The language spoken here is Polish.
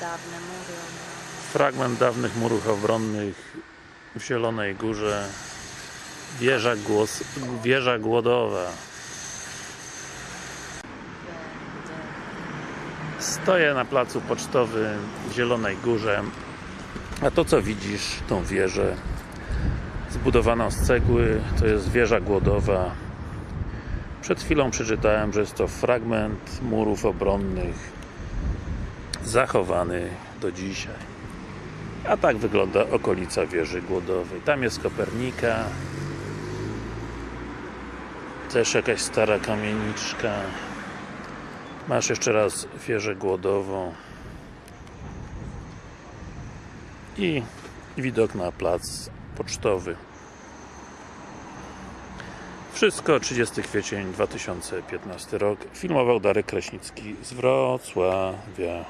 Dawne mury. Fragment dawnych murów obronnych w Zielonej Górze. Wieża, głos, wieża głodowa. Stoję na placu pocztowym w Zielonej Górze. A to co widzisz, tą wieżę zbudowaną z cegły, to jest wieża głodowa. Przed chwilą przeczytałem, że jest to fragment murów obronnych zachowany do dzisiaj. A tak wygląda okolica wieży głodowej. Tam jest Kopernika. Też jakaś stara kamieniczka. Masz jeszcze raz wieżę głodową. I widok na plac pocztowy. Wszystko 30 kwiecień 2015 rok. Filmował Darek Kraśnicki z Wrocławia.